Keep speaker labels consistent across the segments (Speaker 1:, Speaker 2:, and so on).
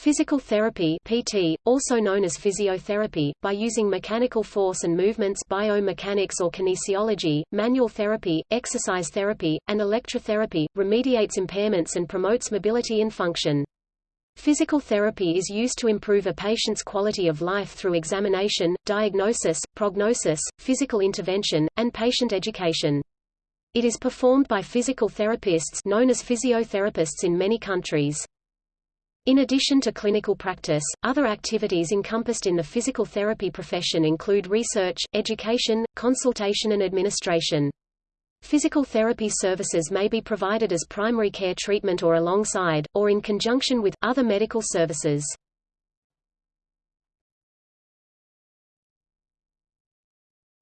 Speaker 1: Physical therapy PT, also known as physiotherapy, by using mechanical force and movements biomechanics or kinesiology, manual therapy, exercise therapy, and electrotherapy, remediates impairments and promotes mobility and function. Physical therapy is used to improve a patient's quality of life through examination, diagnosis, prognosis, physical intervention, and patient education. It is performed by physical therapists known as physiotherapists in many countries. In addition to clinical practice, other activities encompassed in the physical therapy profession include research, education, consultation and administration. Physical therapy services may be provided as primary care treatment or alongside, or in conjunction with, other medical services.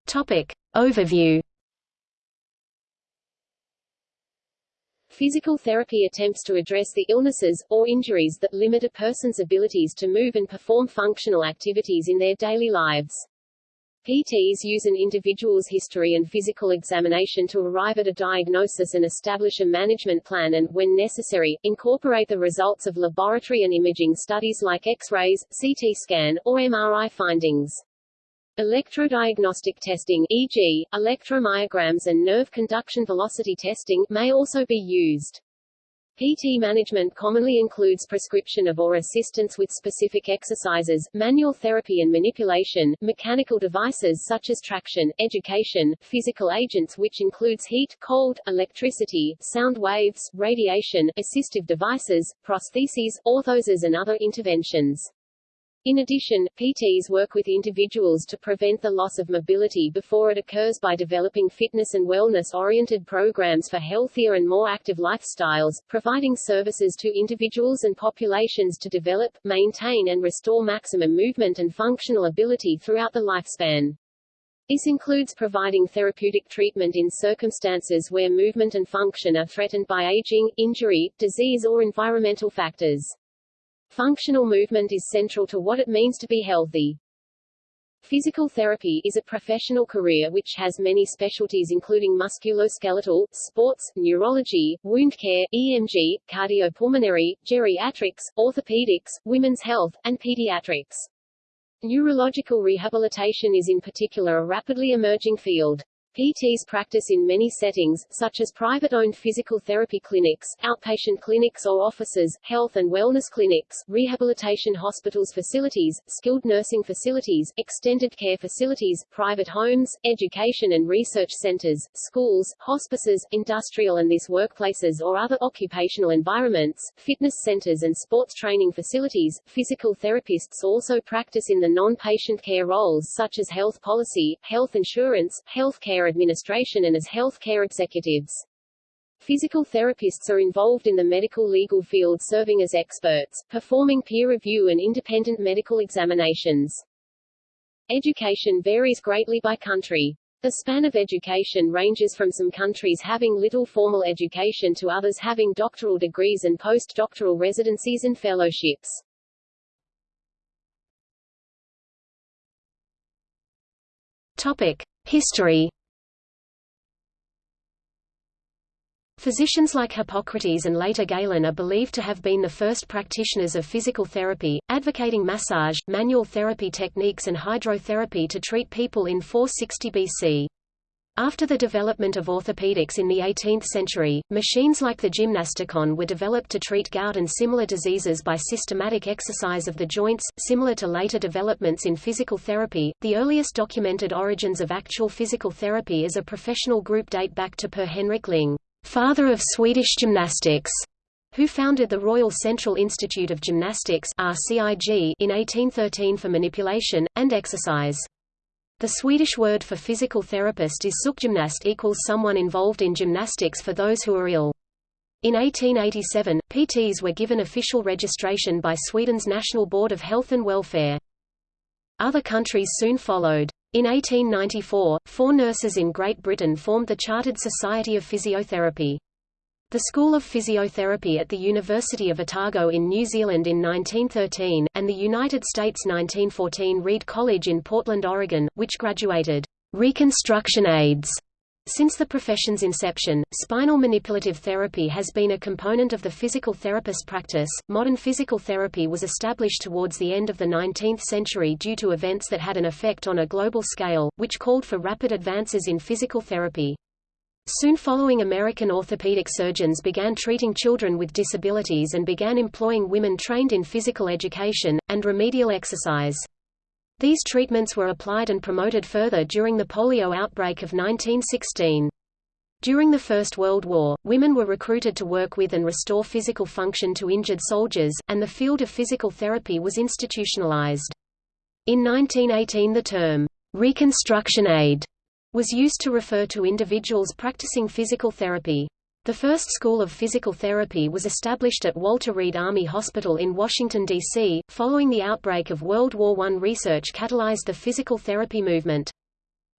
Speaker 1: Topic. Overview
Speaker 2: Physical therapy attempts to address the illnesses, or injuries that limit a person's abilities to move and perform functional activities in their daily lives. PTs use an individual's history and physical examination to arrive at a diagnosis and establish a management plan and, when necessary, incorporate the results of laboratory and imaging studies like X-rays, CT scan, or MRI findings. Electrodiagnostic testing e.g., electromyograms and nerve conduction velocity testing may also be used. PT management commonly includes prescription of or assistance with specific exercises, manual therapy and manipulation, mechanical devices such as traction, education, physical agents which includes heat, cold, electricity, sound waves, radiation, assistive devices, prostheses, orthoses and other interventions. In addition, PTs work with individuals to prevent the loss of mobility before it occurs by developing fitness and wellness-oriented programs for healthier and more active lifestyles, providing services to individuals and populations to develop, maintain and restore maximum movement and functional ability throughout the lifespan. This includes providing therapeutic treatment in circumstances where movement and function are threatened by aging, injury, disease or environmental factors. Functional movement is central to what it means to be healthy. Physical therapy is a professional career which has many specialties including musculoskeletal, sports, neurology, wound care, EMG, cardiopulmonary, geriatrics, orthopedics, women's health, and pediatrics. Neurological rehabilitation is in particular a rapidly emerging field. PTs practice in many settings, such as private-owned physical therapy clinics, outpatient clinics or offices, health and wellness clinics, rehabilitation hospitals facilities, skilled nursing facilities, extended care facilities, private homes, education and research centers, schools, hospices, industrial and this workplaces or other occupational environments, fitness centers and sports training facilities. Physical therapists also practice in the non-patient care roles such as health policy, health insurance, health care administration and as healthcare executives. Physical therapists are involved in the medical legal field serving as experts, performing peer review and independent medical examinations. Education varies greatly by country. The span of education ranges from some countries having little formal education to others having doctoral degrees and postdoctoral residencies and fellowships.
Speaker 1: Topic: History Physicians like Hippocrates and later Galen are believed to have been the first practitioners of physical therapy, advocating massage, manual therapy techniques and hydrotherapy to treat people in 460 BC. After the development of orthopedics in the 18th century, machines like the gymnasticon were developed to treat gout and similar diseases by systematic exercise of the joints, similar to later developments in physical therapy. The earliest documented origins of actual physical therapy as a professional group date back to Per Henrik Ling father of Swedish gymnastics, who founded the Royal Central Institute of Gymnastics RCIG in 1813 for manipulation, and exercise. The Swedish word for physical therapist is sjukgymnast equals someone involved in gymnastics for those who are ill. In 1887, PTs were given official registration by Sweden's National Board of Health and Welfare. Other countries soon followed. In 1894, four nurses in Great Britain formed the Chartered Society of Physiotherapy. The School of Physiotherapy at the University of Otago in New Zealand in 1913, and the United States 1914 Reed College in Portland, Oregon, which graduated Reconstruction aides Since the profession's inception, spinal manipulative therapy has been a component of the physical therapist practice. Modern physical therapy was established towards the end of the 19th century due to events that had an effect on a global scale, which called for rapid advances in physical therapy. Soon following American orthopedic surgeons began treating children with disabilities and began employing women trained in physical education, and remedial exercise. These treatments were applied and promoted further during the polio outbreak of 1916. During the First World War, women were recruited to work with and restore physical function to injured soldiers, and the field of physical therapy was institutionalized. In 1918 the term, "'reconstruction aid' was used to refer to individuals practicing physical therapy. The first school of physical therapy was established at Walter Reed Army Hospital in Washington, D.C., following the outbreak of World War I research catalyzed the physical therapy movement.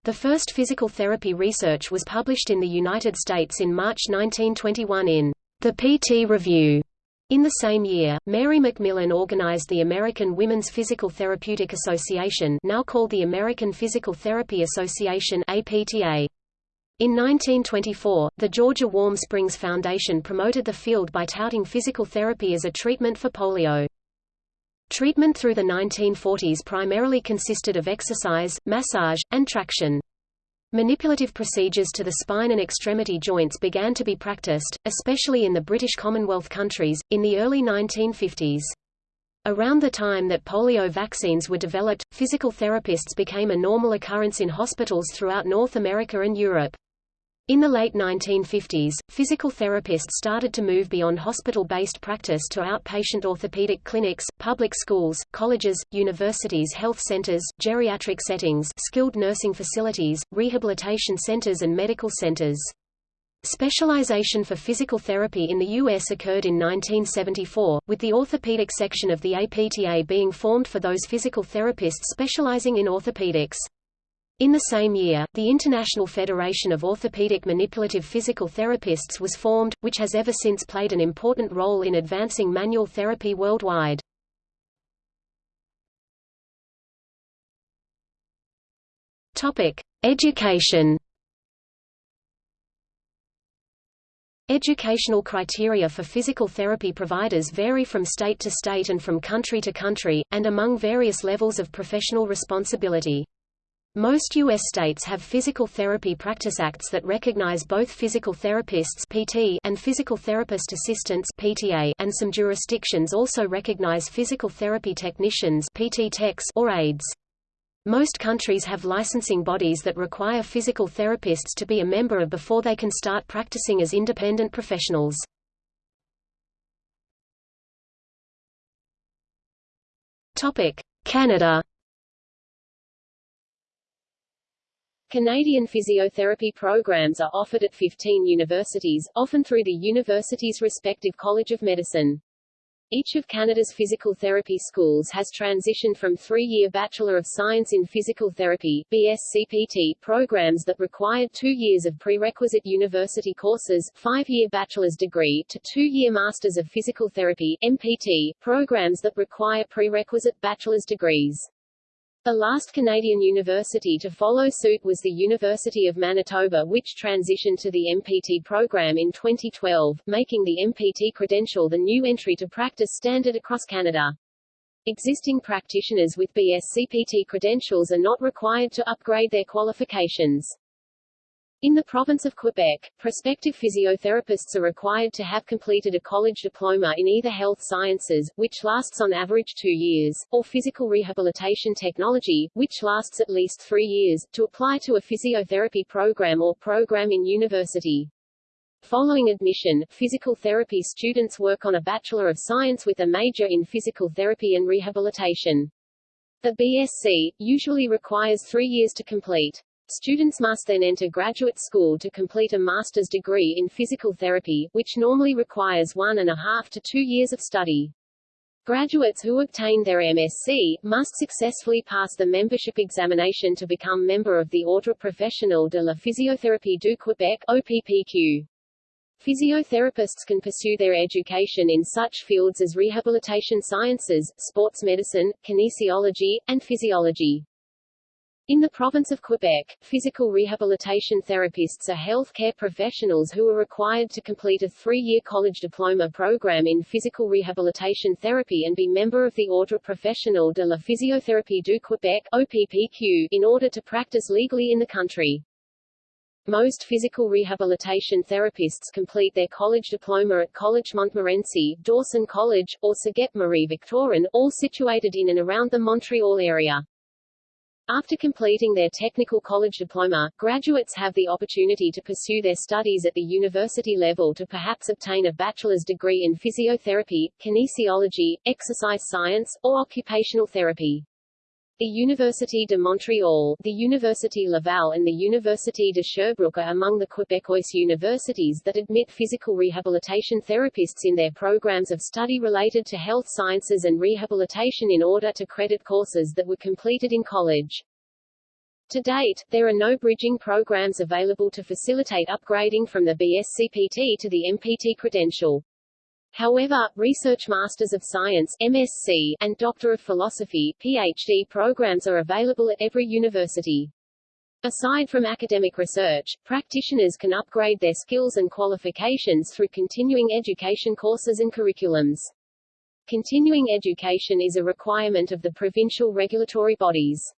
Speaker 1: The first physical therapy research was published in the United States in March 1921 in The PT Review. In the same year, Mary McMillan organized the American Women's Physical Therapeutic Association now called the American Physical Therapy Association APTA. In 1924, the Georgia Warm Springs Foundation promoted the field by touting physical therapy as a treatment for polio. Treatment through the 1940s primarily consisted of exercise, massage, and traction. Manipulative procedures to the spine and extremity joints began to be practiced, especially in the British Commonwealth countries, in the early 1950s. Around the time that polio vaccines were developed, physical therapists became a normal occurrence in hospitals throughout North America and Europe. In the late 1950s, physical therapists started to move beyond hospital-based practice to outpatient orthopedic clinics, public schools, colleges, universities health centers, geriatric settings skilled nursing facilities, rehabilitation centers and medical centers. Specialization for physical therapy in the U.S. occurred in 1974, with the orthopedic section of the APTA being formed for those physical therapists specializing in orthopedics. In the same year, the International Federation of Orthopedic Manipulative Physical Therapists was formed, which has ever since played an important role in advancing manual therapy worldwide. Topic: Education. Educational criteria for physical therapy providers vary from state to state and from country to country, and among various levels of professional responsibility. Most U.S. states have physical therapy practice acts that recognize both physical therapists PT and physical therapist assistants PTA, and some jurisdictions also recognize physical therapy technicians PT techs or aides. Most countries have licensing bodies that require physical therapists to be a member of before they can start practicing as independent professionals. Canada
Speaker 2: Canadian physiotherapy programs are offered at 15 universities, often through the university's respective College of Medicine. Each of Canada's physical therapy schools has transitioned from three-year Bachelor of Science in Physical Therapy BSCPT programs that required two years of prerequisite university courses, five-year bachelor's degree, to two-year Masters of Physical Therapy MPT programs that require prerequisite bachelor's degrees. The last Canadian university to follow suit was the University of Manitoba which transitioned to the MPT program in 2012, making the MPT credential the new entry to practice standard across Canada. Existing practitioners with BSCPT credentials are not required to upgrade their qualifications. In the province of Quebec, prospective physiotherapists are required to have completed a college diploma in either health sciences, which lasts on average two years, or physical rehabilitation technology, which lasts at least three years, to apply to a physiotherapy program or program in university. Following admission, physical therapy students work on a Bachelor of Science with a major in physical therapy and rehabilitation. The BSc, usually requires three years to complete. Students must then enter graduate school to complete a master's degree in physical therapy, which normally requires one and a half to two years of study. Graduates who obtain their MSc, must successfully pass the membership examination to become member of the Ordre Professionnel de la Physiothérapie du Québec OPPQ. Physiotherapists can pursue their education in such fields as rehabilitation sciences, sports medicine, kinesiology, and physiology. In the province of Quebec, physical rehabilitation therapists are health care professionals who are required to complete a three-year college diploma program in physical rehabilitation therapy and be member of the Ordre professionnel de la physiothérapie du Québec OPPQ, in order to practice legally in the country. Most physical rehabilitation therapists complete their college diploma at College Montmorency, Dawson College, or Cégep Marie Victorin, all situated in and around the Montreal area. After completing their technical college diploma, graduates have the opportunity to pursue their studies at the university level to perhaps obtain a bachelor's degree in physiotherapy, kinesiology, exercise science, or occupational therapy. The Université de Montréal, the Université Laval and the Université de Sherbrooke are among the Quebecois universities that admit physical rehabilitation therapists in their programs of study related to health sciences and rehabilitation in order to credit courses that were completed in college. To date, there are no bridging programs available to facilitate upgrading from the BSCPT to the MPT credential. However, Research Masters of Science MSc, and Doctor of Philosophy PhD programs are available at every university. Aside from academic research, practitioners can upgrade their skills and qualifications through continuing education courses and curriculums. Continuing education is a requirement of the provincial regulatory bodies.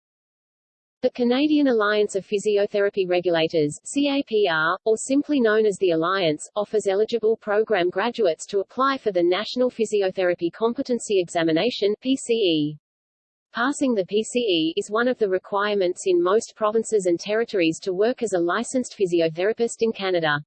Speaker 2: The Canadian Alliance of Physiotherapy Regulators CAPR, or simply known as the Alliance, offers eligible program graduates to apply for the National Physiotherapy Competency Examination PCE. Passing the PCE is one of the requirements in most provinces and territories to work as a licensed physiotherapist in Canada.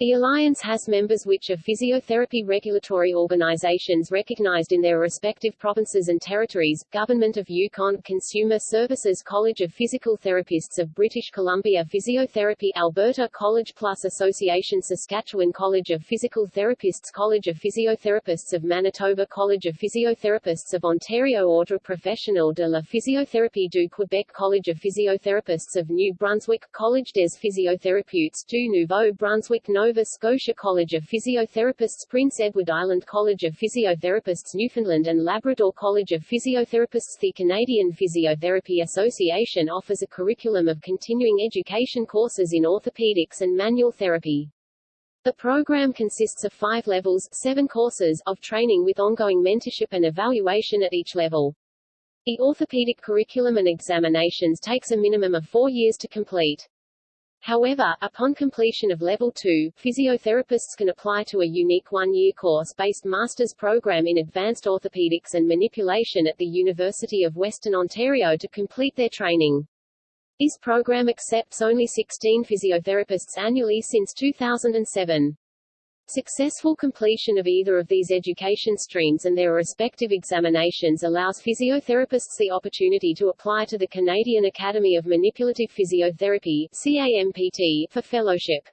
Speaker 2: The Alliance has members which are physiotherapy regulatory organizations recognized in their respective provinces and territories, Government of Yukon Consumer Services College of Physical Therapists of British Columbia Physiotherapy Alberta College Plus Association Saskatchewan College of Physical Therapists College of Physiotherapists of Manitoba College of Physiotherapists of Ontario Ordre Professionnel de la Physiothérapie du Québec College of Physiotherapists of New Brunswick College des Physiotherapeutes du Nouveau-Brunswick Nova Scotia College of Physiotherapists Prince Edward Island College of Physiotherapists Newfoundland and Labrador College of Physiotherapists The Canadian Physiotherapy Association offers a curriculum of continuing education courses in orthopedics and manual therapy. The program consists of five levels seven courses of training with ongoing mentorship and evaluation at each level. The orthopedic curriculum and examinations takes a minimum of four years to complete. However, upon completion of Level 2, physiotherapists can apply to a unique one-year course-based master's program in advanced orthopedics and manipulation at the University of Western Ontario to complete their training. This program accepts only 16 physiotherapists annually since 2007. Successful completion of either of these education streams and their respective examinations allows physiotherapists the opportunity to apply to the Canadian Academy of Manipulative Physiotherapy CAMPT, for fellowship.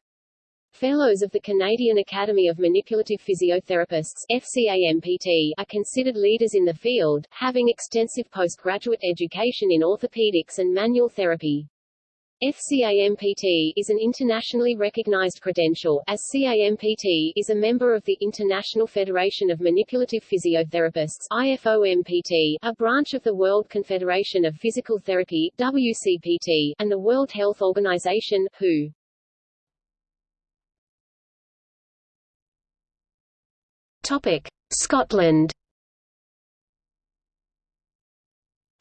Speaker 2: Fellows of the Canadian Academy of Manipulative Physiotherapists FCAMPT, are considered leaders in the field, having extensive postgraduate education in orthopedics and manual therapy. FCAMPT is an internationally recognized credential, as CAMPT is a member of the International Federation of Manipulative Physiotherapists IFOMPT, a branch of the World Confederation of Physical Therapy WCPT, and the World Health Organization WHO.
Speaker 1: Topic: Scotland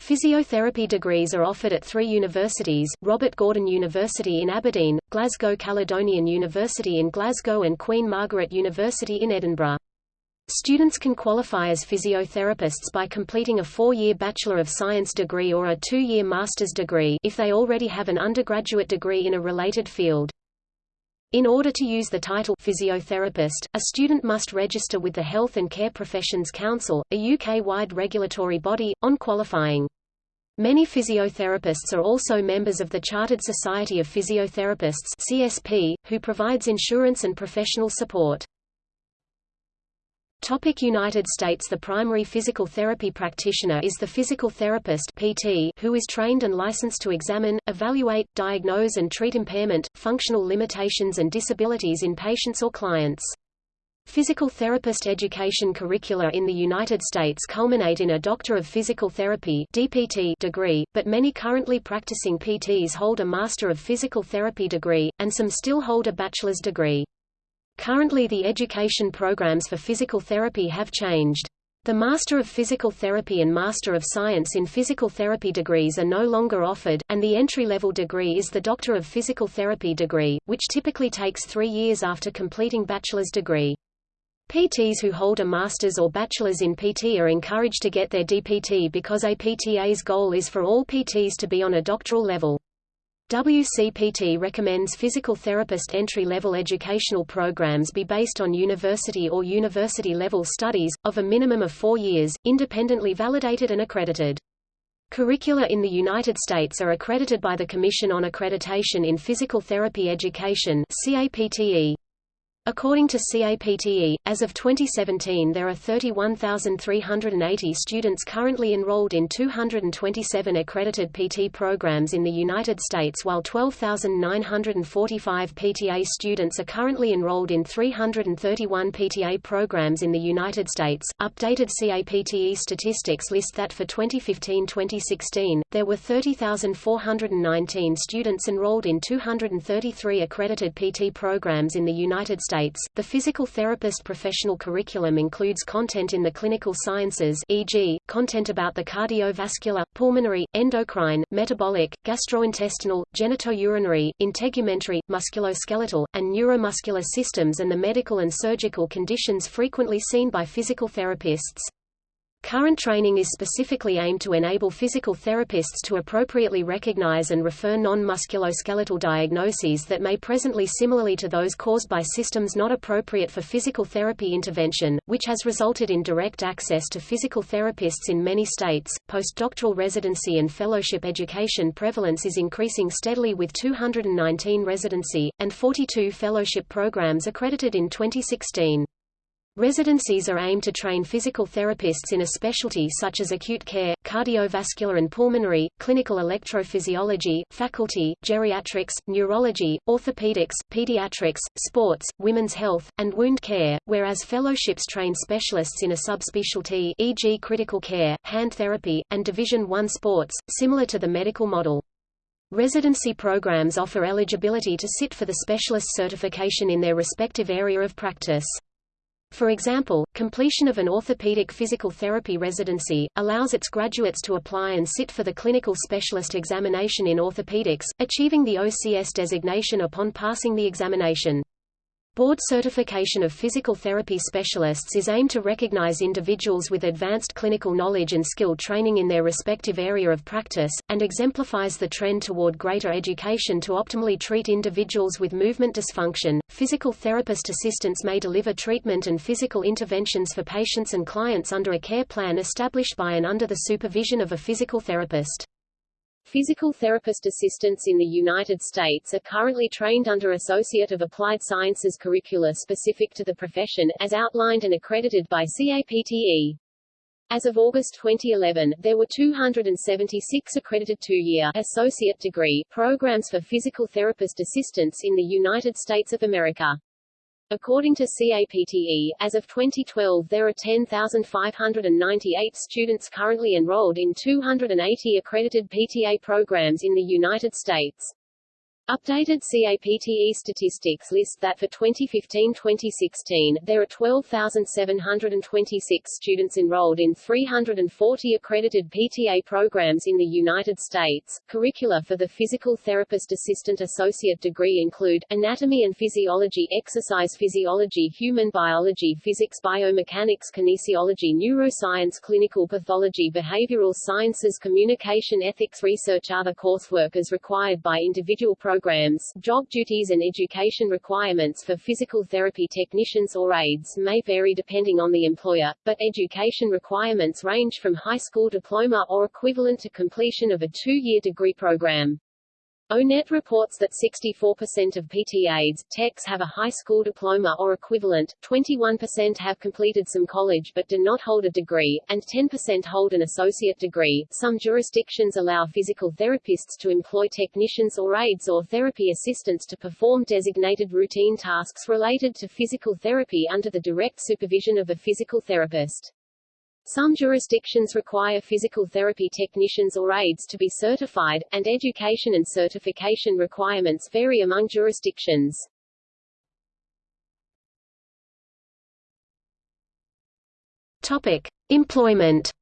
Speaker 1: Physiotherapy degrees are offered at three universities, Robert Gordon University in Aberdeen, Glasgow Caledonian University in Glasgow and Queen Margaret University in Edinburgh. Students can qualify as physiotherapists by completing a four-year Bachelor of Science degree or a two-year master's degree if they already have an undergraduate degree in a related field. In order to use the title physiotherapist, a student must register with the Health and Care Professions Council, a UK-wide regulatory body, on qualifying. Many physiotherapists are also members of the Chartered Society of Physiotherapists CSP, who provides insurance and professional support. Topic United States The primary physical therapy practitioner is the physical therapist PT who is trained and licensed to examine, evaluate, diagnose and treat impairment, functional limitations and disabilities in patients or clients. Physical therapist education curricula in the United States culminate in a Doctor of Physical Therapy DPT degree, but many currently practicing PTs hold a Master of Physical Therapy degree, and some still hold a bachelor's degree. Currently the education programs for physical therapy have changed. The Master of Physical Therapy and Master of Science in Physical Therapy degrees are no longer offered, and the entry-level degree is the Doctor of Physical Therapy degree, which typically takes three years after completing bachelor's degree. PTs who hold a master's or bachelor's in PT are encouraged to get their DPT because APTA's goal is for all PTs to be on a doctoral level. WCPT recommends physical therapist entry-level educational programs be based on university or university-level studies, of a minimum of four years, independently validated and accredited. Curricula in the United States are accredited by the Commission on Accreditation in Physical Therapy Education CAPTE. According to CAPTE, as of 2017 there are 31,380 students currently enrolled in 227 accredited PT programs in the United States while 12,945 PTA students are currently enrolled in 331 PTA programs in the United States. Updated CAPTE statistics list that for 2015-2016, there were 30,419 students enrolled in 233 accredited PT programs in the United States States, the physical therapist professional curriculum includes content in the clinical sciences e.g., content about the cardiovascular, pulmonary, endocrine, metabolic, gastrointestinal, genitourinary, integumentary, musculoskeletal, and neuromuscular systems and the medical and surgical conditions frequently seen by physical therapists. Current training is specifically aimed to enable physical therapists to appropriately recognize and refer non-musculoskeletal diagnoses that may presently similarly to those caused by systems not appropriate for physical therapy intervention, which has resulted in direct access to physical therapists in many states. Postdoctoral residency and fellowship education prevalence is increasing steadily with 219 residency, and 42 fellowship programs accredited in 2016. Residencies are aimed to train physical therapists in a specialty such as acute care, cardiovascular and pulmonary, clinical electrophysiology, faculty, geriatrics, neurology, orthopedics, pediatrics, sports, women's health, and wound care, whereas fellowships train specialists in a subspecialty e.g. critical care, hand therapy, and Division I sports, similar to the medical model. Residency programs offer eligibility to sit for the specialist certification in their respective area of practice. For example, completion of an orthopedic physical therapy residency, allows its graduates to apply and sit for the clinical specialist examination in orthopedics, achieving the OCS designation upon passing the examination. Board certification of physical therapy specialists is aimed to recognize individuals with advanced clinical knowledge and skill training in their respective area of practice, and exemplifies the trend toward greater education to optimally treat individuals with movement dysfunction. Physical therapist assistants may deliver treatment and physical interventions for patients and clients under a care plan established by and under the supervision of a physical therapist.
Speaker 2: Physical therapist assistants in the United States are currently trained under Associate of Applied Sciences curricula specific to the profession, as outlined and accredited by CAPTE. As of August 2011, there were 276 accredited two-year associate degree programs for physical therapist assistants in the United States of America. According to CAPTE, as of 2012 there are 10,598 students currently enrolled in 280 accredited PTA programs in the United States. Updated CAPTE statistics list that for 2015-2016, there are 12,726 students enrolled in 340 accredited PTA programs in the United States. Curricula for the Physical Therapist Assistant Associate degree include, Anatomy and Physiology Exercise Physiology Human Biology Physics Biomechanics Kinesiology Neuroscience Clinical Pathology Behavioral Sciences Communication Ethics Research Other coursework as required by individual programs programs, job duties and education requirements for physical therapy technicians or aides may vary depending on the employer, but education requirements range from high school diploma or equivalent to completion of a two-year degree program. ONET reports that 64% of PT aides, techs have a high school diploma or equivalent, 21% have completed some college but do not hold a degree, and 10% hold an associate degree. Some jurisdictions allow physical therapists to employ technicians or aides or therapy assistants to perform designated routine tasks related to physical therapy under the direct supervision of a physical therapist. Some jurisdictions require physical therapy technicians or aides to be certified, and education and certification requirements vary among jurisdictions.
Speaker 1: Topic: Employment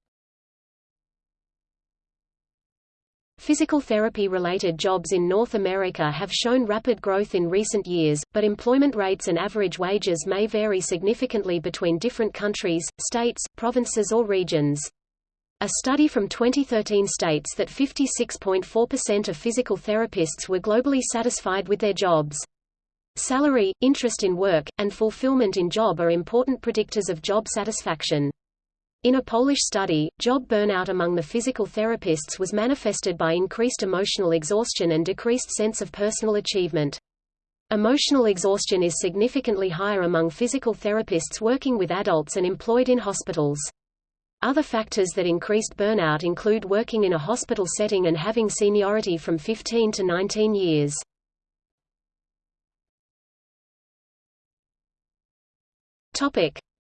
Speaker 1: Physical therapy-related jobs in North America have shown rapid growth in recent years, but employment rates and average wages may vary significantly between different countries, states, provinces or regions. A study from 2013 states that 56.4% of physical therapists were globally satisfied with their jobs. Salary, interest in work, and fulfillment in job are important predictors of job satisfaction. In a Polish study, job burnout among the physical therapists was manifested by increased emotional exhaustion and decreased sense of personal achievement. Emotional exhaustion is significantly higher among physical therapists working with adults and employed in hospitals. Other factors that increased burnout include working in a hospital setting and having seniority from 15 to 19 years.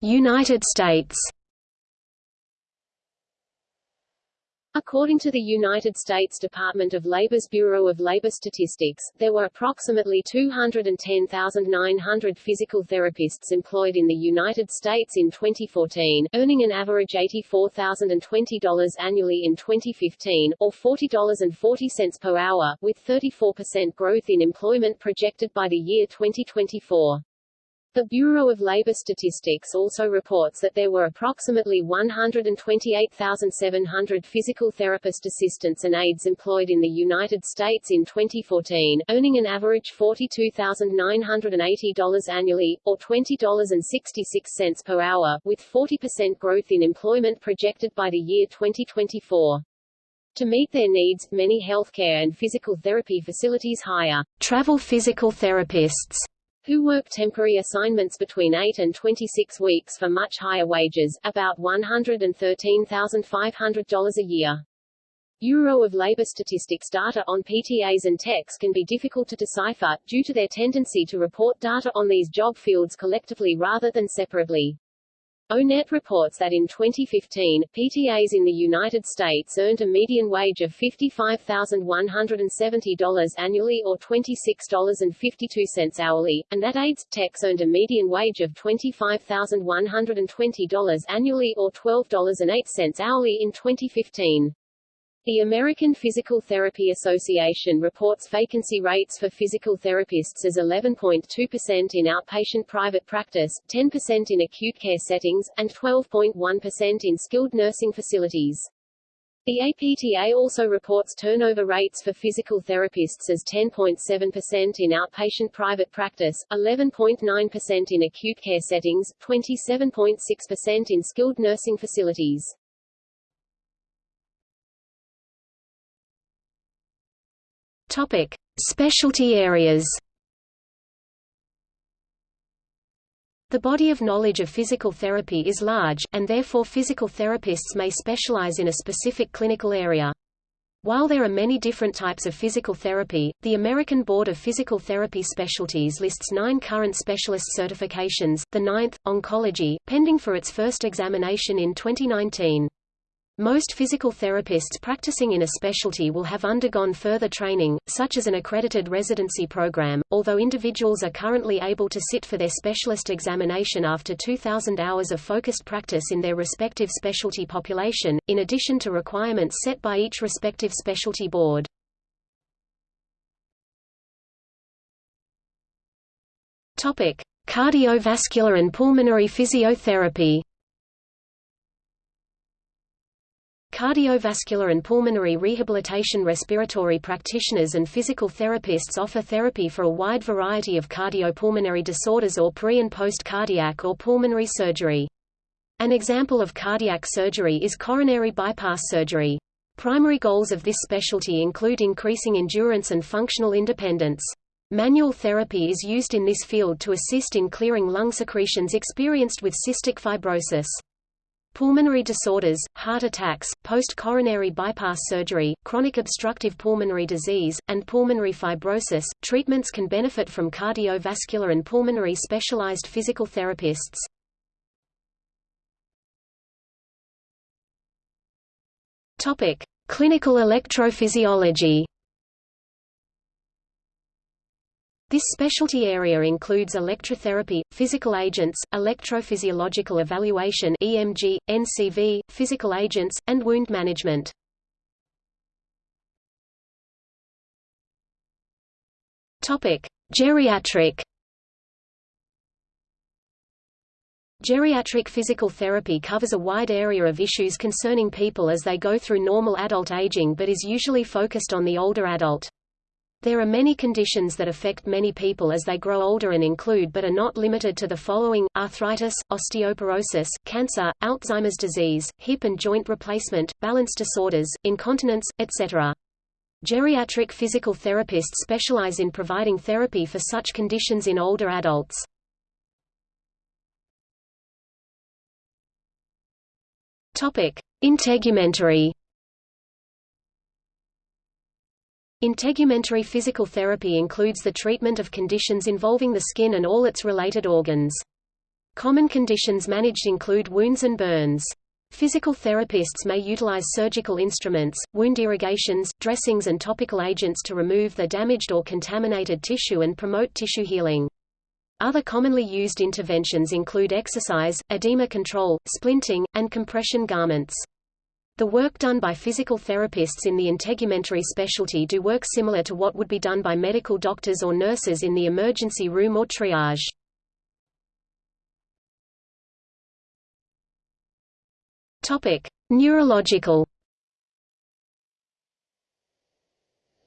Speaker 1: United States
Speaker 2: According to the United States Department of Labor's Bureau of Labor Statistics, there were approximately 210,900 physical therapists employed in the United States in 2014, earning an average $84,020 annually in 2015, or $40.40 per hour, with 34% growth in employment projected by the year 2024. The Bureau of Labor Statistics also reports that there were approximately 128,700 physical therapist assistants and aides employed in the United States in 2014, earning an average $42,980 annually, or $20.66 per hour, with 40% growth in employment projected by the year 2024. To meet their needs, many healthcare and physical therapy facilities hire travel physical therapists who work temporary assignments between 8 and 26 weeks for much higher wages, about $113,500 a year. Bureau of Labor Statistics data on PTAs and techs can be difficult to decipher, due to their tendency to report data on these job fields collectively rather than separately. ONET reports that in 2015, PTAs in the United States earned a median wage of $55,170 annually or $26.52 hourly, and that aides techs earned a median wage of $25,120 annually or $12.08 hourly in 2015. The American Physical Therapy Association reports vacancy rates for physical therapists as 11.2% in outpatient private practice, 10% in acute care settings, and 12.1% in skilled nursing facilities. The APTA also reports turnover rates for physical therapists as 10.7% in outpatient private practice, 11.9% in acute care settings, 27.6% in skilled nursing facilities.
Speaker 1: Topic: Specialty areas. The body of knowledge of physical therapy is large, and therefore physical therapists may specialize in a specific clinical area. While there are many different types of physical therapy, the American Board of Physical Therapy Specialties lists nine current specialist certifications, the ninth, oncology, pending for its first examination in 2019. Most physical therapists practicing in a specialty will have undergone further training, such as an accredited residency program, although individuals are currently able to sit for their specialist examination after 2,000 hours of focused practice in their respective specialty population, in addition to requirements set by each respective specialty board. Cardiovascular and pulmonary physiotherapy Cardiovascular and pulmonary rehabilitation respiratory practitioners and physical therapists offer therapy for a wide variety of cardiopulmonary disorders or pre- and post-cardiac or pulmonary surgery. An example of cardiac surgery is coronary bypass surgery. Primary goals of this specialty include increasing endurance and functional independence. Manual therapy is used in this field to assist in clearing lung secretions experienced with cystic fibrosis. Pulmonary disorders, heart attacks, post-coronary bypass surgery, chronic obstructive pulmonary disease, and pulmonary fibrosis. Treatments can benefit from cardiovascular and pulmonary specialized physical therapists. Topic: Clinical electrophysiology. This specialty area includes electrotherapy, physical agents, electrophysiological evaluation (EMG), NCV, physical agents, and wound management. Topic: Geriatric. Geriatric physical therapy covers a wide area of issues concerning people as they go through normal adult aging but is usually focused on the older adult. There are many conditions that affect many people as they grow older and include but are not limited to the following, arthritis, osteoporosis, cancer, Alzheimer's disease, hip and joint replacement, balance disorders, incontinence, etc. Geriatric physical therapists specialize in providing therapy for such conditions in older adults. Integumentary Integumentary physical therapy includes the treatment of conditions involving the skin and all its related organs. Common conditions managed include wounds and burns. Physical therapists may utilize surgical instruments, wound irrigations, dressings and topical agents to remove the damaged or contaminated tissue and promote tissue healing. Other commonly used interventions include exercise, edema control, splinting, and compression garments. The work done by physical therapists in the integumentary specialty do work similar to what would be done by medical doctors or nurses in the emergency room or triage. Topic: Neurological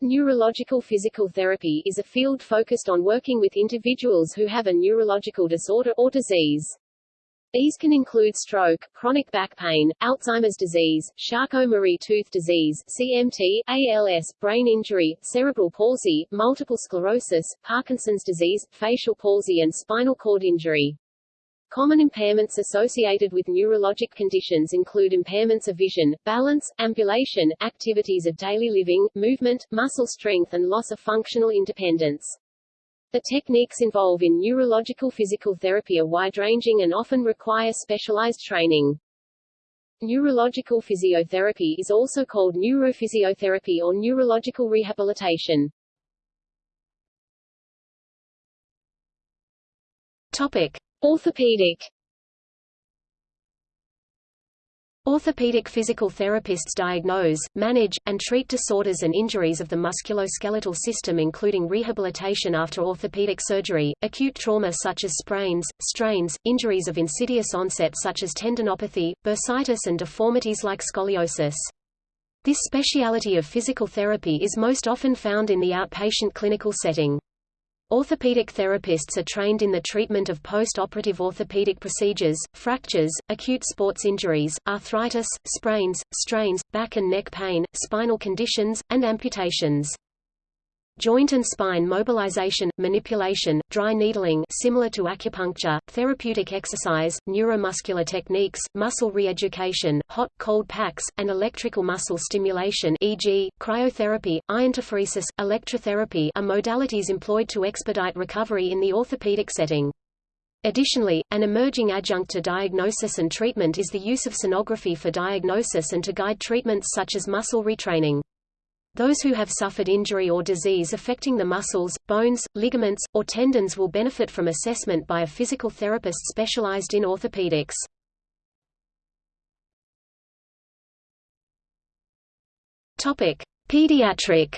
Speaker 2: Neurological physical therapy is a field focused on working with individuals who have a neurological disorder or disease. These can include stroke, chronic back pain, Alzheimer's disease, Charcot-Marie-Tooth disease CMT, ALS, brain injury, cerebral palsy, multiple sclerosis, Parkinson's disease, facial palsy and spinal cord injury. Common impairments associated with neurologic conditions include impairments of vision, balance, ambulation, activities of daily living, movement, muscle strength and loss of functional independence. The techniques involved in neurological physical therapy are wide-ranging and often require specialized training. Neurological physiotherapy is also called neurophysiotherapy or neurological rehabilitation. Topic: Orthopedic
Speaker 1: Orthopedic physical therapists diagnose, manage, and treat disorders and injuries of the musculoskeletal system including rehabilitation after orthopedic surgery, acute trauma such as sprains, strains, injuries of insidious onset such as tendinopathy, bursitis and deformities like scoliosis. This speciality of physical therapy is most often found in the outpatient clinical setting. Orthopedic therapists are trained in the treatment of post-operative orthopedic procedures, fractures, acute sports injuries, arthritis, sprains, strains, back and neck pain, spinal conditions, and amputations. Joint and spine mobilization, manipulation, dry needling similar to acupuncture, therapeutic exercise, neuromuscular techniques, muscle re-education, hot, cold packs, and electrical muscle stimulation e.g., cryotherapy, iontophoresis, electrotherapy are modalities employed to expedite recovery in the orthopedic setting. Additionally, an emerging adjunct to diagnosis and treatment is the use of sonography for diagnosis and to guide treatments such as muscle retraining. Those who have suffered injury or disease affecting the muscles, bones, ligaments, or tendons will benefit from assessment by a physical therapist specialized in orthopedics. Topic: Pediatric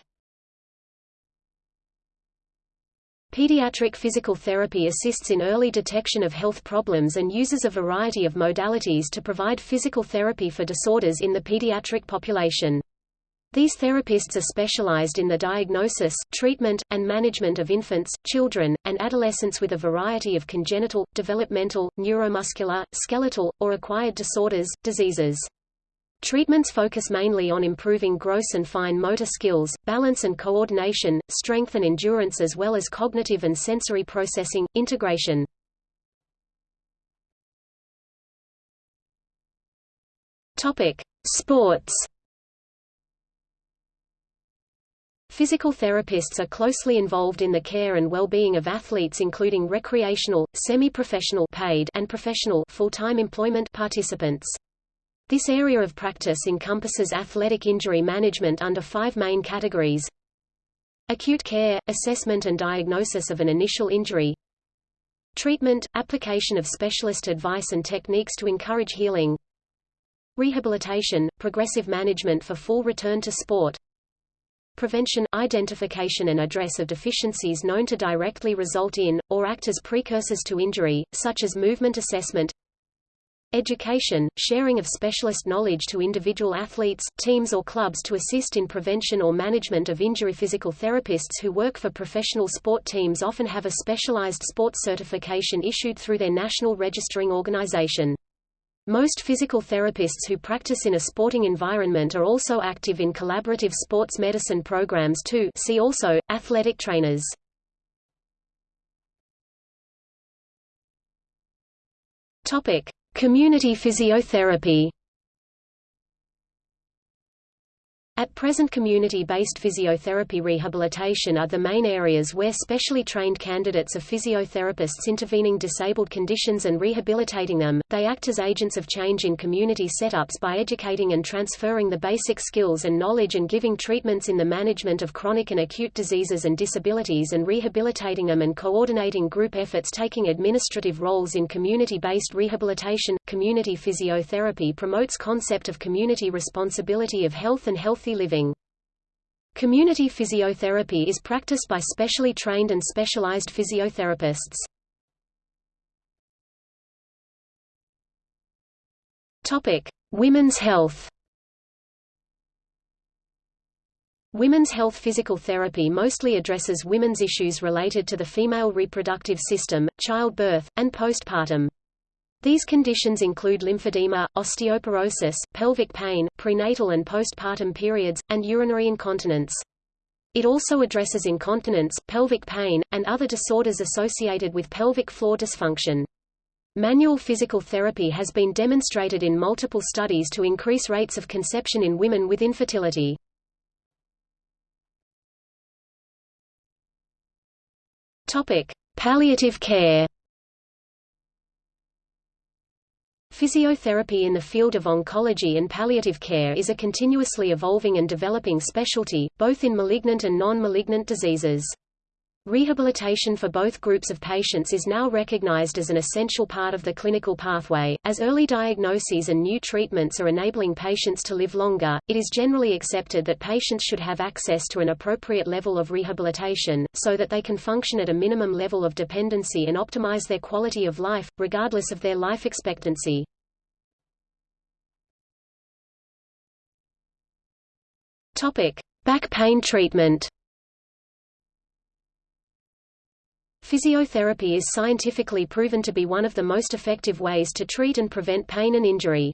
Speaker 1: Pediatric physical therapy assists in early detection of health problems and uses a variety of modalities to provide physical therapy for disorders in the pediatric population. These therapists are specialized in the diagnosis, treatment, and management of infants, children, and adolescents with a variety of congenital, developmental, neuromuscular, skeletal, or acquired disorders, diseases. Treatments focus mainly on improving gross and fine motor skills, balance and coordination, strength and endurance as well as cognitive and sensory processing, integration. Sports. Physical therapists are closely involved in the care and well-being of athletes including recreational, semi-professional paid and professional full-time employment participants. This area of practice encompasses athletic injury management under five main categories. Acute care, assessment and diagnosis of an initial injury. Treatment, application of specialist advice and techniques to encourage healing. Rehabilitation, progressive management for full return to sport. Prevention, identification and address of deficiencies known to directly result in, or act as precursors to injury, such as movement assessment. Education, sharing of specialist knowledge to individual athletes, teams or clubs to assist in prevention or management of injury. Physical therapists who work for professional sport teams often have a specialized sports certification issued through their national registering organization. Most physical therapists who practice in a sporting environment are also active in collaborative sports medicine programs too see also, athletic trainers. Community physiotherapy At present community-based physiotherapy rehabilitation are the main areas where specially trained candidates are physiotherapists intervening disabled conditions and rehabilitating them. They act as agents of change in community setups by educating and transferring the basic skills and knowledge and giving treatments in the management of chronic and acute diseases and disabilities and rehabilitating them and coordinating group efforts taking administrative roles in community-based rehabilitation. Community physiotherapy promotes concept of community responsibility of health and healthy living. Community physiotherapy is practiced by specially trained and specialized physiotherapists. Topic: Women's health. Women's health physical therapy mostly addresses women's issues related to the female reproductive system, childbirth, and postpartum. These conditions include lymphedema, osteoporosis, pelvic pain, prenatal and postpartum periods, and urinary incontinence. It also addresses incontinence, pelvic pain, and other disorders associated with pelvic floor dysfunction. Manual physical therapy has been demonstrated in multiple studies to increase rates of conception in women with infertility. Topic: Palliative care. Physiotherapy in the field of oncology and palliative care is a continuously evolving and developing specialty, both in malignant and non-malignant diseases. Rehabilitation for both groups of patients is now recognized as an essential part of the clinical pathway. As early diagnoses and new treatments are enabling patients to live longer, it is generally accepted that patients should have access to an appropriate level of rehabilitation, so that they can function at a minimum level of dependency and optimize their quality of life, regardless of their life expectancy. Topic: Back pain treatment. Physiotherapy is scientifically proven to be one of the most effective ways to treat and prevent pain and injury.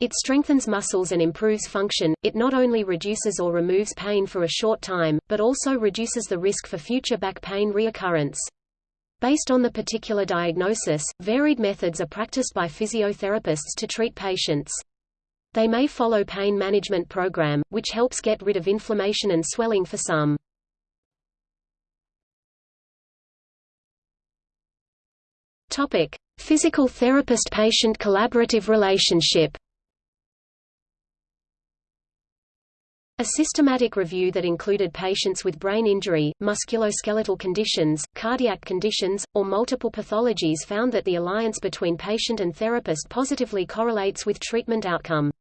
Speaker 1: It strengthens muscles and improves function, it not only reduces or removes pain for a short time, but also reduces the risk for future back pain reoccurrence. Based on the particular diagnosis, varied methods are practiced by physiotherapists to treat patients. They may follow pain management program, which helps get rid of inflammation and swelling for some. Topic: Physical therapist-patient collaborative relationship. A systematic review that included patients with brain injury, musculoskeletal conditions, cardiac conditions, or multiple pathologies found that the alliance between patient and therapist positively correlates with treatment outcome.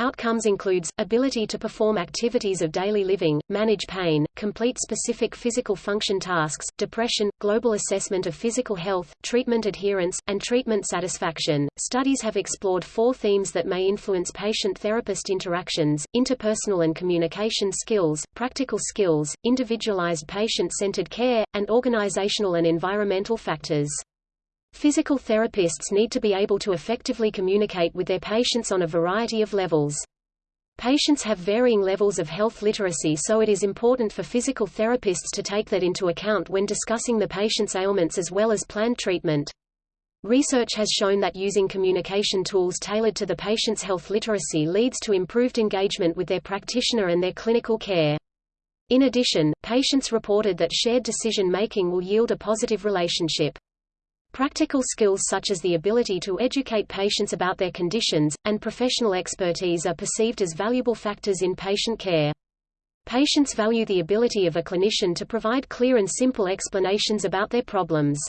Speaker 1: Outcomes includes, ability to perform activities of daily living, manage pain, complete specific physical function tasks, depression, global assessment of physical health, treatment adherence, and treatment satisfaction. Studies have explored four themes that may influence patient-therapist interactions, interpersonal and communication skills, practical skills, individualized patient-centered care, and organizational and environmental factors. Physical therapists need to be able to effectively communicate with their patients on a variety of levels. Patients have varying levels of health literacy so it is important for physical therapists to take that into account when discussing the patient's ailments as well as planned treatment. Research has shown that using communication tools tailored to the patient's health literacy leads to improved engagement with their practitioner and their clinical care. In addition, patients reported that shared decision-making will yield a positive relationship. Practical skills such as the ability to educate patients about their conditions, and professional expertise are perceived as valuable factors in patient care. Patients value the ability of a clinician to provide clear and simple explanations about their problems.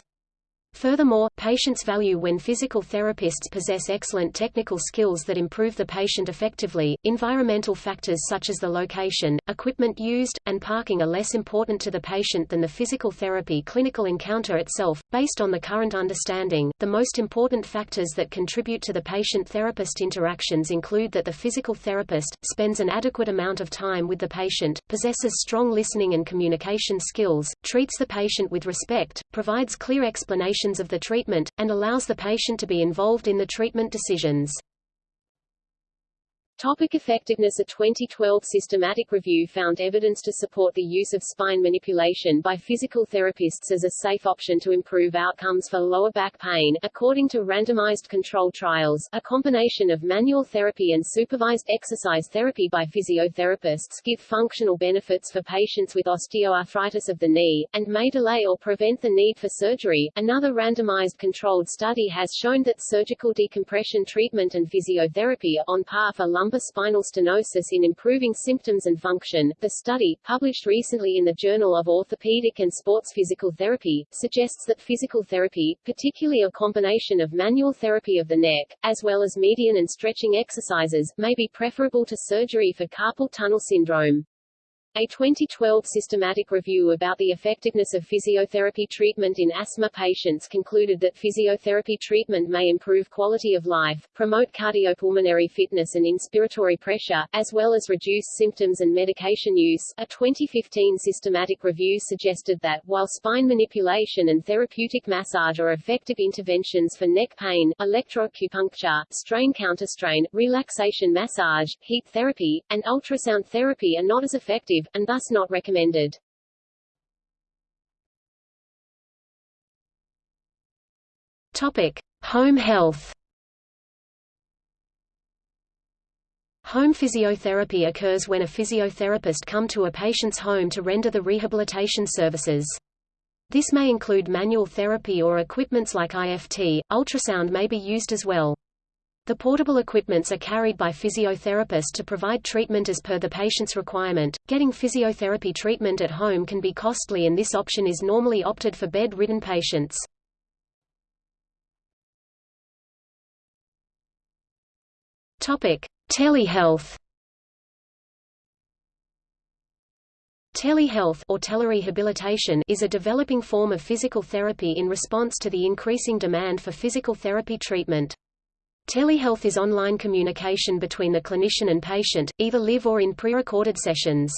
Speaker 1: Furthermore, patients value when physical therapists possess excellent technical skills that improve the patient effectively. Environmental factors such as the location, equipment used, and parking are less important to the patient than the physical therapy clinical encounter itself. Based on the current understanding, the most important factors that contribute to the patient therapist interactions include that the physical therapist spends an adequate amount of time with the patient, possesses strong listening and communication skills, treats the patient with respect, provides clear explanations of the treatment, and allows the patient to be involved in the treatment decisions.
Speaker 2: Topic effectiveness A 2012 systematic review found evidence to support the use of spine manipulation by physical therapists as a safe option to improve outcomes for lower back pain. According to randomized controlled trials, a combination of manual therapy and supervised exercise therapy by physiotherapists give functional benefits for patients with osteoarthritis of the knee, and may delay or prevent the need for surgery. Another randomized controlled study has shown that surgical decompression treatment and physiotherapy are on par for lumbar spinal stenosis in improving symptoms and function. The study, published recently in the Journal of Orthopedic and Sports Physical Therapy, suggests that physical therapy, particularly a combination of manual therapy of the neck, as well as median and stretching exercises, may be preferable to surgery for carpal tunnel syndrome. A 2012 systematic review about the effectiveness of physiotherapy treatment in asthma patients concluded that physiotherapy treatment may improve quality of life, promote cardiopulmonary fitness and inspiratory pressure, as well as reduce symptoms and medication use. A 2015 systematic review suggested that, while spine manipulation and therapeutic massage are effective interventions for neck pain, electroacupuncture, strain counterstrain, relaxation massage, heat therapy, and ultrasound therapy are not as and thus not recommended.
Speaker 1: Topic: Home health. Home physiotherapy occurs when a physiotherapist come to a patient's home to render the rehabilitation services. This may include manual therapy or equipments like IFT, ultrasound may be used as well. The portable equipments are carried by physiotherapists to provide treatment as per the patient's requirement. Getting physiotherapy treatment at home can be costly and this option is normally opted for bed-ridden patients. Topic: Telehealth Telehealth or telerehabilitation is a developing form of physical therapy in response to the increasing demand for physical therapy treatment. Telehealth is online communication between the clinician and patient, either live or in pre-recorded sessions.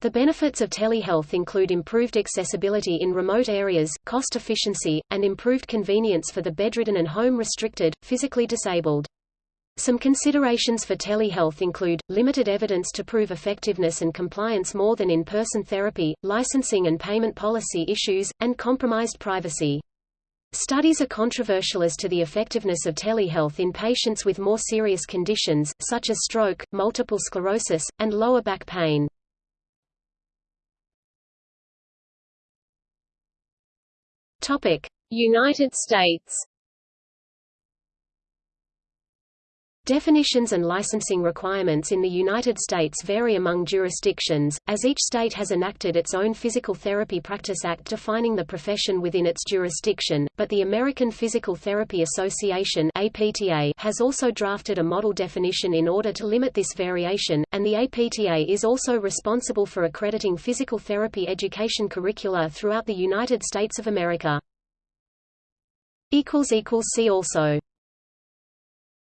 Speaker 1: The benefits of telehealth include improved accessibility in remote areas, cost efficiency, and improved convenience for the bedridden and home-restricted, physically disabled. Some considerations for telehealth include, limited evidence to prove effectiveness and compliance more than in-person therapy, licensing and payment policy issues, and compromised privacy. Studies are controversial as to the effectiveness of telehealth in patients with more serious conditions, such as stroke, multiple sclerosis, and lower back pain.
Speaker 2: United States
Speaker 1: Definitions and licensing requirements in the United States vary among jurisdictions, as each state has enacted its own Physical Therapy Practice Act defining the profession within its jurisdiction, but the American Physical Therapy Association APTA has also drafted a model definition in order to limit this variation, and the APTA is also responsible for accrediting physical therapy education curricula throughout the United States of America. See also